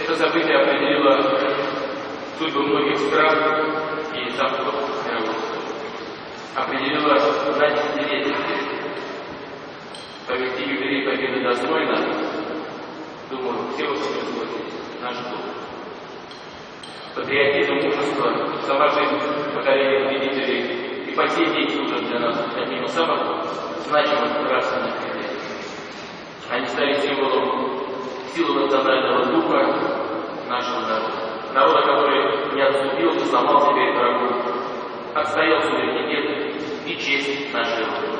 Это событие определило судьбу многих стран и замков мировых. Определило на десятилетия. Повести юбилей победы достойно, думаю, все вы согласитесь, наш дух. Патриотизм, мужество, сама жизнь поколения победителей и по сей день служат для нас одним из самых значимых критериев. Они стали символом силы национального духа нашего народа. Народа, который не отступил, не сломал себе врагу, отстоял суверенитет и честь нашей Родины.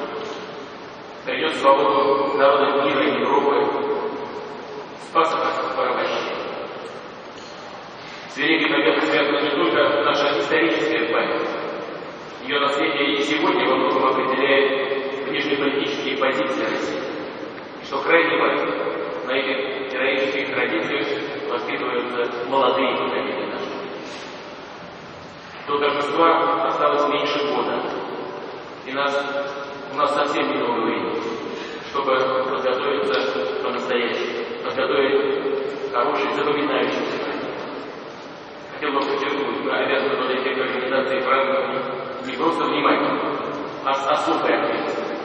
Принес свободу народам мира и Европы, спас от порабощения. С Великой Победой связана не только наша историческая память. Ее наследие и сегодня во многом определяет внешнеполитические позиции России. И что крайне важно, молодые поколения наших. До торжества осталось меньше года, и нас, у нас совсем немного времени, чтобы подготовиться по-настоящему, подготовить хороший, запоминающийся праздник. Хотел бы подчеркнуть, мы обязаны подойти к организации праздника не просто внимательно, а с особой ответственностью.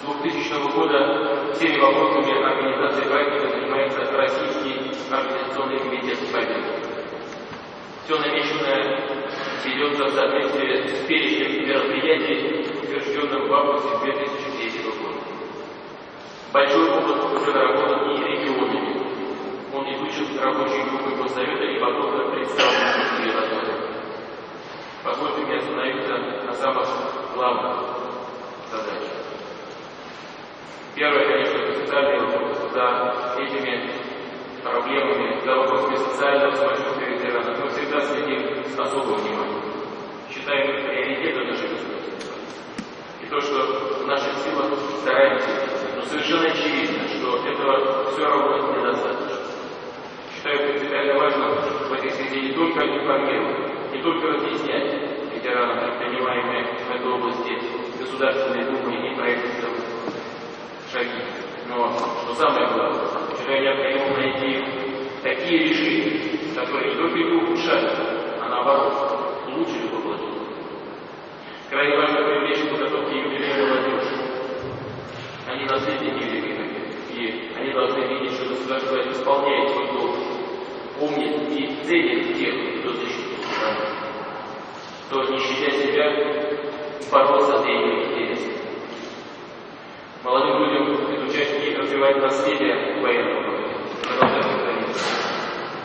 С 2000 года всеми вопросами организации праздника занимается Российский организационный комитет Победы. Все намеченное ведется в соответствии с перечнем мероприятий, утвержденным в августе 2003 года. Большой опыт уже наработан и регионами. Он изучен рабочей группой Госсовета и потом представлен в Евросоюзе. Позвольте мне остановиться на самых главных задачах. Первое, конечно, это социальный вопрос. За этими проблемами, за социального самочувствия ветеранов мы всегда следим с особым вниманием. Считаем приоритетом нашей государства. И то, что в наших силах стараемся, но совершенно очевидно, что этого все равно недостаточно. Считаю принципиально важно в этой связи не только информировать, не только разъяснять ветеранам предпринимаемые в этой области государственной думы и правительством шаги. Но, что самое главное, считаю необходимо найти такие решения, которые не только не ухудшают, а наоборот, улучшили бы благо. Крайне важно привлечь к подготовке юбилея молодежь. Они наследники Великой и они должны видеть, что государство исполняет свой долг, помнит и ценит тех, кто защитил страну, кто, не щадя себя, боролся за ее интересы. Молодым людям изучать и развивать наследие военного.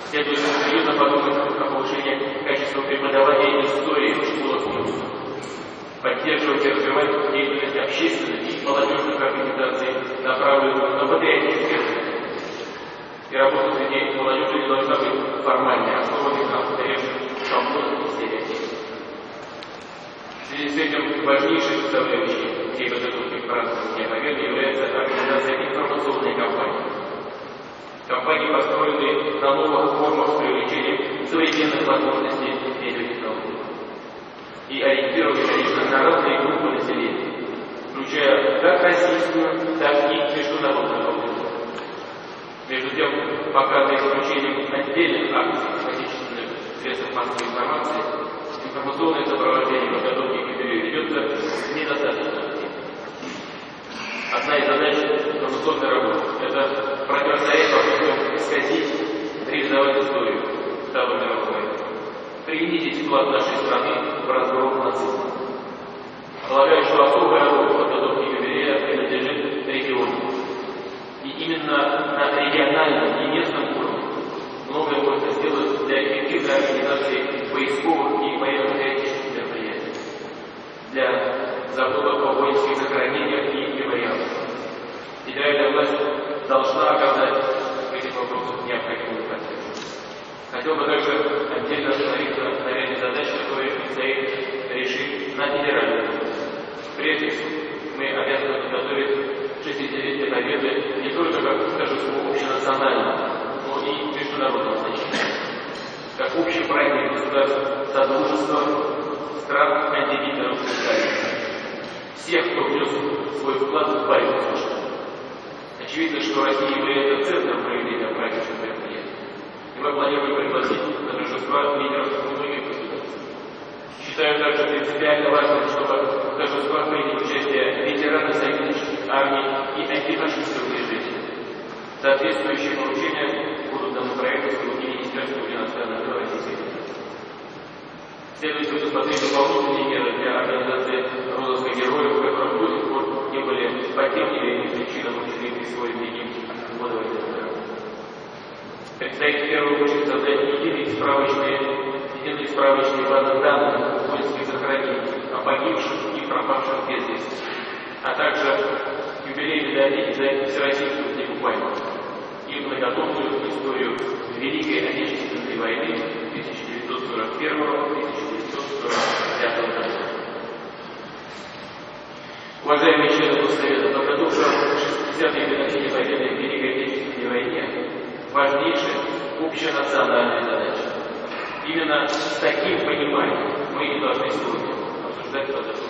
Следует серьезно подумать о повышении качества преподавания истории в школах мужества. Поддерживать и развивать деятельность общественных и молодежных организаций, направленных на патриотическое и работа среди молодежи не должна быть формальной, основанной на устаревших шаблонах и стереотипах. В связи с этим важнейшей составляющей всей подготовки к празднованию Победы является организация информационной кампании. Компании, построенные на новых формах с привлечением современных возможностей медиатехнологий. И ориентированы, конечно, на разные группы населения, включая как российскую, так и международную аудиторию. Между тем, пока за исключением отдельных акций отечественных средств массовой информации, информационное сопровождение подготовки к юбилею ведется недостаточно. Одна из задач информационной работы – это противостоять принизить вклад нашей страны в разгром нацизма. Полагаю, что особая роль в подготовке юбилея принадлежит региону. И именно на региональном и местном уровне многое можно сделать для эффективной организации поисковых и военно-патриотических мероприятий, для заботы о воинских захоронениях и мемориалах. Федеральная власть должна оказать Хотел бы также отдельно остановиться на ряде задач, которые предстоит решить на федеральном уровне. Прежде мы обязаны подготовить 60-летие Победы не только как торжество общенационального, но и международного значения. Как общий праздник государств Содружества стран Сталина. Всех, кто внес свой вклад в борьбу с Очевидно, что Россия является центром Считаю также принципиально важным, чтобы в торжествах приняли участие ветераны союзнических армий и антифашистского движения. Соответствующие поручения будут даны правительству и Министерству иностранных дел Федерации. Следует предусмотреть дополнительные меры для организации розыска героев, которых до сих пор не были по тем или причинам учли присвоить им военной Предстоит в первую очередь создать единые справочные, единые справочные базы данных воинских захоронений о погибших и пропавших без вести, а также медалей за Всероссийскую книгу памяти и многотомную историю Великой Отечественной войны 1941-1945 годов. Уважаемые члены Госсовета, подготовка 60-й годовщине победы в Великой Отечественной войне важнейшая общенациональная задача. Именно с таким пониманием мы и должны сегодня обсуждать подготовку.